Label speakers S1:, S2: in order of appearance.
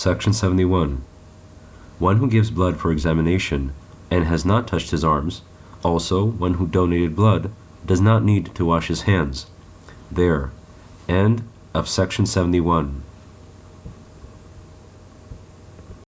S1: Section 71. One who gives blood for examination and has not touched his arms, also one who donated blood, does not need to wash his hands. There. End of section 71.